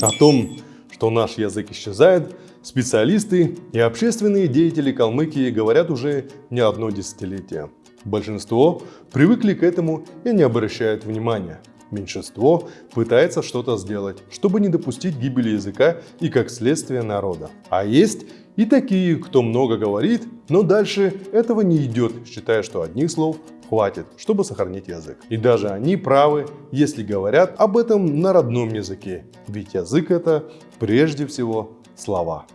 О том, что наш язык исчезает, специалисты и общественные деятели Калмыкии говорят уже не одно десятилетие. Большинство привыкли к этому и не обращают внимания. Меньшинство пытается что-то сделать, чтобы не допустить гибели языка и как следствие народа. А есть и такие, кто много говорит, но дальше этого не идет, считая, что одних слов хватит, чтобы сохранить язык. И даже они правы, если говорят об этом на родном языке, ведь язык это прежде всего слова.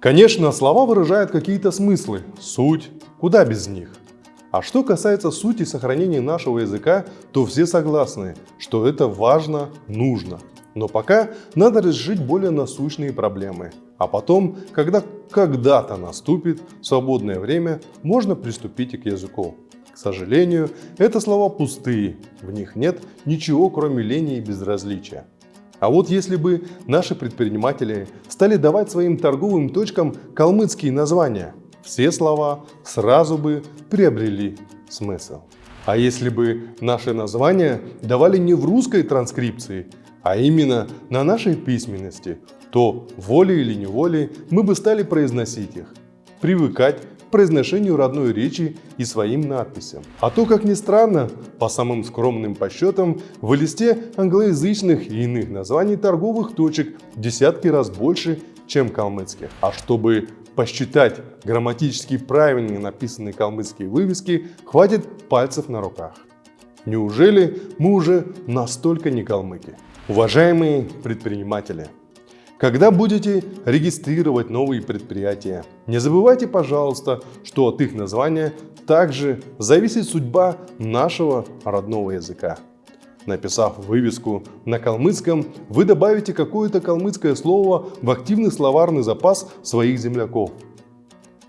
Конечно, слова выражают какие-то смыслы, суть, куда без них. А что касается сути сохранения нашего языка, то все согласны, что это важно, нужно. Но пока надо решить более насущные проблемы. А потом, когда когда-то наступит свободное время, можно приступить и к языку. Сожалению, это слова пустые, в них нет ничего кроме лени и безразличия. А вот если бы наши предприниматели стали давать своим торговым точкам калмыцкие названия, все слова сразу бы приобрели смысл. А если бы наши названия давали не в русской транскрипции, а именно на нашей письменности, то волей или неволей мы бы стали произносить их, привыкать произношению родной речи и своим надписям. А то, как ни странно, по самым скромным подсчетам, в листе англоязычных и иных названий торговых точек в десятки раз больше, чем калмыцких. А чтобы посчитать грамматически правильно написанные калмыцкие вывески, хватит пальцев на руках. Неужели мы уже настолько не калмыки? Уважаемые предприниматели, когда будете регистрировать новые предприятия, не забывайте, пожалуйста, что от их названия также зависит судьба нашего родного языка. Написав вывеску на калмыцком, вы добавите какое-то калмыцкое слово в активный словарный запас своих земляков.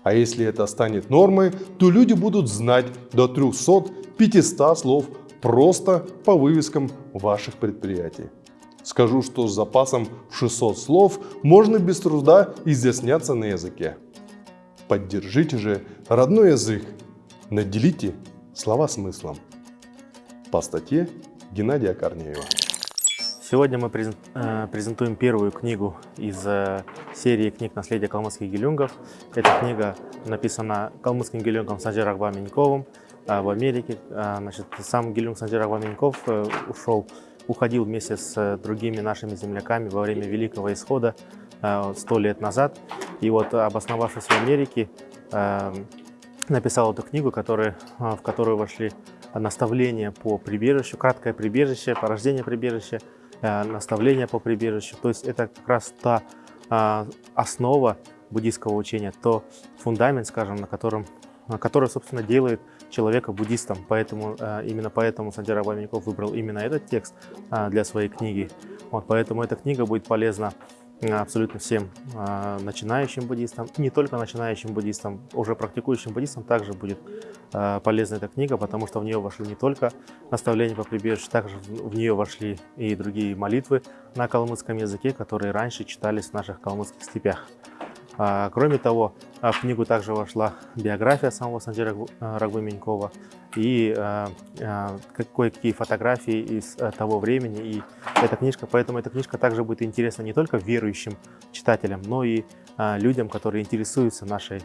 А если это станет нормой, то люди будут знать до 300-500 слов просто по вывескам ваших предприятий. Скажу, что с запасом в 600 слов можно без труда изъясняться на языке. Поддержите же родной язык, наделите слова смыслом. По статье Геннадия Корнеева. Сегодня мы э, презентуем первую книгу из э, серии книг «Наследие калмыцких гелюнгов». Эта книга написана калмыцким гелюнгом Санджиром Меньковым в Америке. А, значит, сам гелюнг Санджир Меньков э, ушел, уходил вместе с другими нашими земляками во время Великого Исхода сто лет назад. И вот обосновавшись в Америке, написал эту книгу, который, в которую вошли наставления по прибежищу, краткое прибежище, порождение прибежища, э, наставления по прибежищу. То есть это как раз та основа буддийского учения, то фундамент, скажем, на котором, который, собственно, делает человека буддистом. Поэтому, э, именно поэтому Сандира Баменьков выбрал именно этот текст а, для своей книги. Вот, поэтому эта книга будет полезна абсолютно всем начинающим буддистам, не только начинающим буддистам, уже практикующим буддистам также будет полезна эта книга, потому что в нее вошли не только наставления по прибежищу, также в нее вошли и другие молитвы на калмыцком языке, которые раньше читались в наших калмыцких степях. А, кроме того, а, в книгу также вошла биография самого Санджира а, Рагвы и кое-какие фотографии из того времени. И эта книжка, поэтому эта книжка также будет интересна не только верующим читателям, но и людям, которые интересуются нашей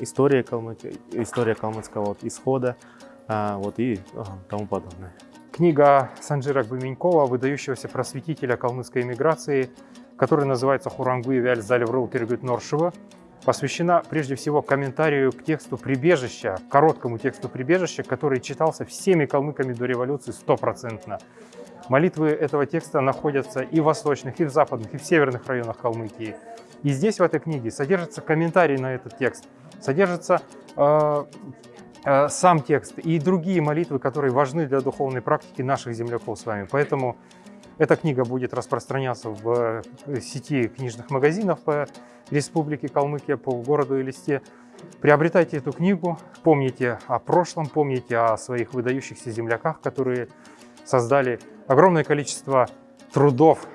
историей, калмык, историей калмыцкого исхода вот, и тому подобное. Книга Санджира Гбыменькова, выдающегося просветителя калмыцкой эмиграции, которая называется «Хурангуи вяль залеврул киргют Норшева», посвящена прежде всего комментарию к тексту «Прибежища», короткому тексту «Прибежища», который читался всеми калмыками до революции стопроцентно. Молитвы этого текста находятся и в восточных, и в западных, и в северных районах Калмыкии. И здесь, в этой книге, содержится комментарий на этот текст, содержится э, э, сам текст и другие молитвы, которые важны для духовной практики наших земляков с вами. Поэтому эта книга будет распространяться в э, сети книжных магазинов по Республике Калмыкия, по городу Элисте. Приобретайте эту книгу, помните о прошлом, помните о своих выдающихся земляках, которые создали огромное количество трудов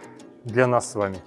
для нас с вами.